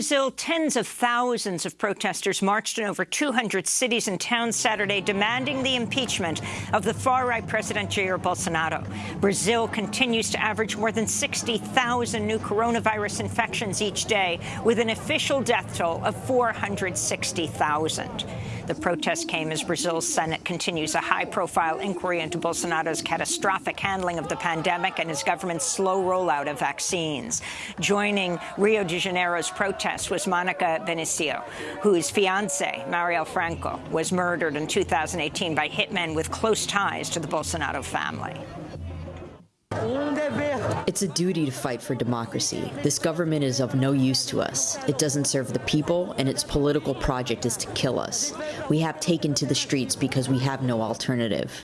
Brazil, tens of thousands of protesters marched in over 200 cities and towns Saturday demanding the impeachment of the far-right President Jair Bolsonaro. Brazil continues to average more than 60,000 new coronavirus infections each day, with an official death toll of 460,000. The protest came as Brazil's Senate continues a high-profile inquiry into Bolsonaro's catastrophic handling of the pandemic and his government's slow rollout of vaccines. Joining Rio de Janeiro's protest was Monica Benicio, whose fiancé, Marielle Franco, was murdered in 2018 by hitmen with close ties to the Bolsonaro family. It's a duty to fight for democracy. This government is of no use to us. It doesn't serve the people, and its political project is to kill us. We have taken to the streets because we have no alternative.